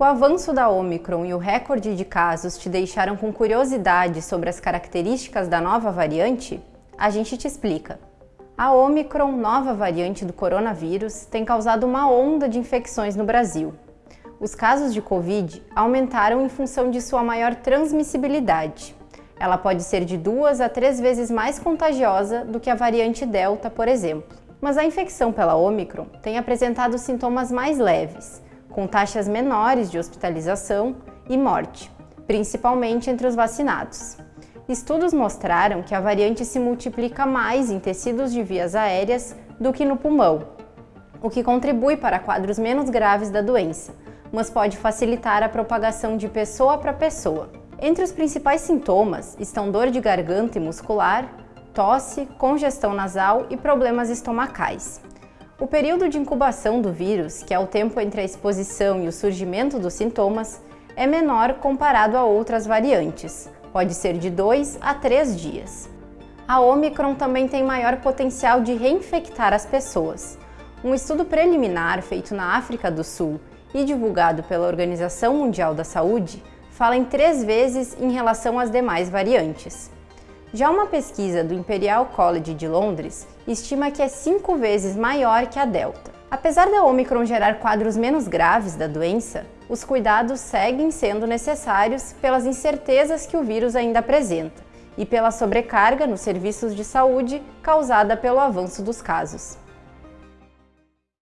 O avanço da Omicron e o recorde de casos te deixaram com curiosidade sobre as características da nova variante? A gente te explica. A Omicron, nova variante do coronavírus, tem causado uma onda de infecções no Brasil. Os casos de Covid aumentaram em função de sua maior transmissibilidade. Ela pode ser de duas a três vezes mais contagiosa do que a variante Delta, por exemplo. Mas a infecção pela Omicron tem apresentado sintomas mais leves, com taxas menores de hospitalização e morte, principalmente entre os vacinados. Estudos mostraram que a variante se multiplica mais em tecidos de vias aéreas do que no pulmão, o que contribui para quadros menos graves da doença, mas pode facilitar a propagação de pessoa para pessoa. Entre os principais sintomas estão dor de garganta e muscular, tosse, congestão nasal e problemas estomacais. O período de incubação do vírus, que é o tempo entre a exposição e o surgimento dos sintomas, é menor comparado a outras variantes, pode ser de 2 a 3 dias. A Omicron também tem maior potencial de reinfectar as pessoas. Um estudo preliminar feito na África do Sul e divulgado pela Organização Mundial da Saúde fala em três vezes em relação às demais variantes. Já uma pesquisa do Imperial College de Londres estima que é cinco vezes maior que a Delta. Apesar da Omicron gerar quadros menos graves da doença, os cuidados seguem sendo necessários pelas incertezas que o vírus ainda apresenta e pela sobrecarga nos serviços de saúde causada pelo avanço dos casos.